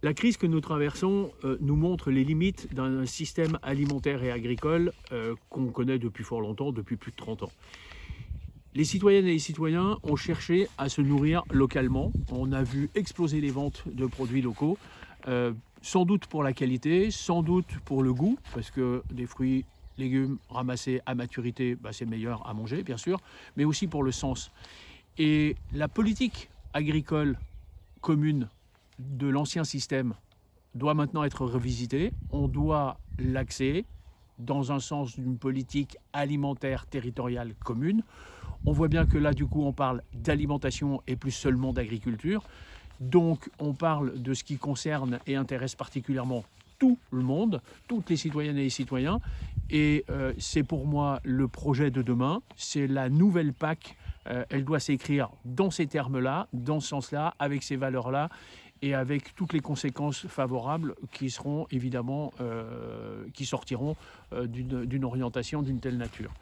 La crise que nous traversons euh, nous montre les limites d'un système alimentaire et agricole euh, qu'on connaît depuis fort longtemps, depuis plus de 30 ans. Les citoyennes et les citoyens ont cherché à se nourrir localement. On a vu exploser les ventes de produits locaux, euh, sans doute pour la qualité, sans doute pour le goût, parce que des fruits légumes ramassés à maturité, bah, c'est meilleur à manger, bien sûr, mais aussi pour le sens. Et la politique agricole commune de l'ancien système doit maintenant être revisitée. On doit l'axer dans un sens d'une politique alimentaire territoriale commune. On voit bien que là, du coup, on parle d'alimentation et plus seulement d'agriculture. Donc, on parle de ce qui concerne et intéresse particulièrement tout le monde, toutes les citoyennes et les citoyens. Et euh, c'est pour moi le projet de demain, c'est la nouvelle PAC. Euh, elle doit s'écrire dans ces termes-là, dans ce sens-là, avec ces valeurs-là et avec toutes les conséquences favorables qui seront évidemment, euh, qui sortiront d'une orientation d'une telle nature.